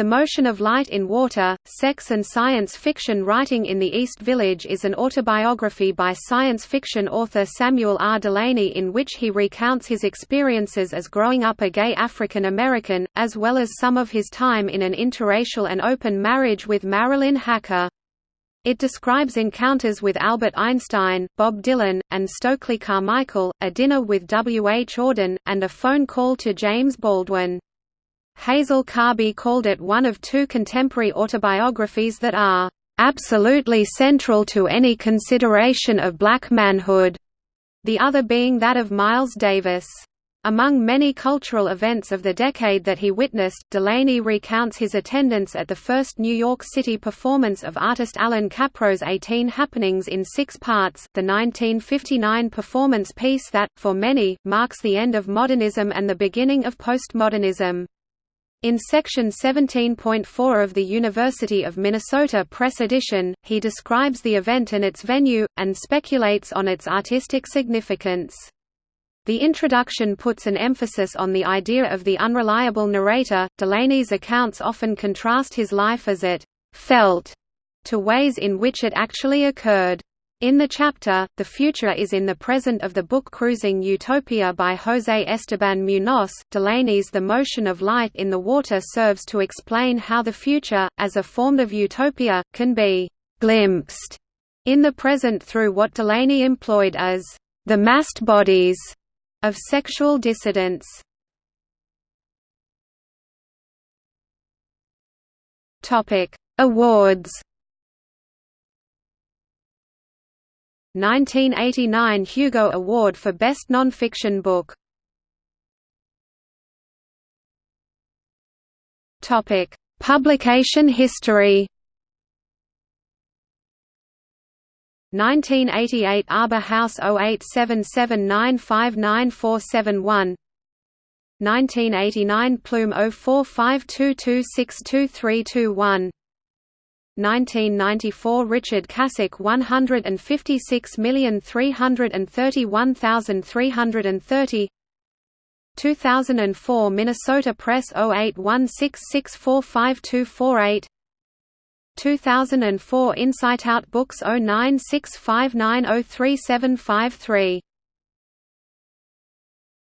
The Motion of Light in Water, Sex and Science Fiction Writing in the East Village is an autobiography by science fiction author Samuel R. Delany in which he recounts his experiences as growing up a gay African American, as well as some of his time in an interracial and open marriage with Marilyn Hacker. It describes encounters with Albert Einstein, Bob Dylan, and Stokely Carmichael, a dinner with W. H. Auden, and a phone call to James Baldwin. Hazel Carby called it one of two contemporary autobiographies that are absolutely central to any consideration of black manhood, the other being that of Miles Davis. Among many cultural events of the decade that he witnessed, Delany recounts his attendance at the first New York City performance of artist Allan Kaprow's 18 Happenings in six parts, the 1959 performance piece that, for many, marks the end of modernism and the beginning of postmodernism. In Section 17.4 of the University of Minnesota Press edition, he describes the event and its venue, and speculates on its artistic significance. The introduction puts an emphasis on the idea of the unreliable narrator. Delany's accounts often contrast his life as it felt to ways in which it actually occurred. In the chapter, The Future is in the Present of the book Cruising Utopia by José Esteban Munoz, Delany's The Motion of Light in the Water serves to explain how the future, as a form of utopia, can be «glimpsed» in the present through what Delany employed as «the massed bodies» of sexual dissidents. Awards 1989 Hugo Award for Best Nonfiction Book. Topic: Publication history. 1988 Arbor House 0877959471 1989 Plume 0452262321 1994 Richard Kasak 156331330 2004 Minnesota Press 0816645248 2004 Insight Out Books 0965903753